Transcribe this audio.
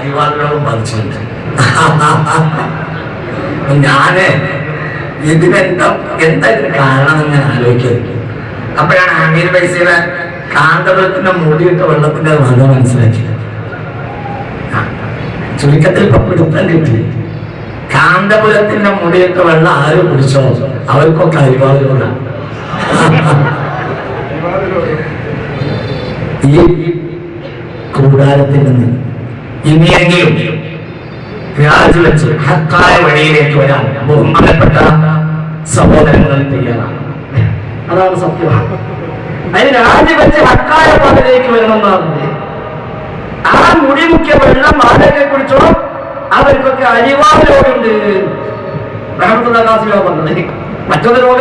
അരിവാൾ പറിച്ചിട്ടുണ്ട് ഞാൻ ഇതിനെന്താ എന്താ ഇതിന് കാരണം എന്ന് ഞാൻ ആലോചിക്കുന്നു അപ്പോഴാണ് അമീർ പൈസയുടെ കാന്തപുരത്തിന്റെ മൂടിയിട്ട വെള്ളത്തിന്റെ വക മനസ്സിലാക്കിയത്. ചുരുക്കത്തിൽ ഇപ്പൊ പിടുത്തം കിട്ടി. കാന്തപുരത്തിന്റെ മുടിയിട്ട വെള്ളം ആര് കുടിച്ചോ? അവർക്കൊക്കെ അരിവാളുകളാണ് ഈ കൂടാരത്തിൽ നിന്ന് ഇനിയെങ്കിലും രാജിവെച്ച് ഹക്കായ വഴിയിലേക്ക് വരാൻ ബഹുമാനപ്പെട്ട സഹോദരങ്ങൾ തയ്യാറാണ്. അതാണ് സത്യം. അതിന് രാജിവെച്ച് ഹക്കായ പാതയിലേക്ക് വരണമെന്നാണ്. ആ മുടി മുഖ്യ വെള്ളം ആരൊക്കെ കുടിച്ചോ അവർക്കൊക്കെ അനിവാര്യമുണ്ട് പറഞ്ഞത്. മറ്റൊരു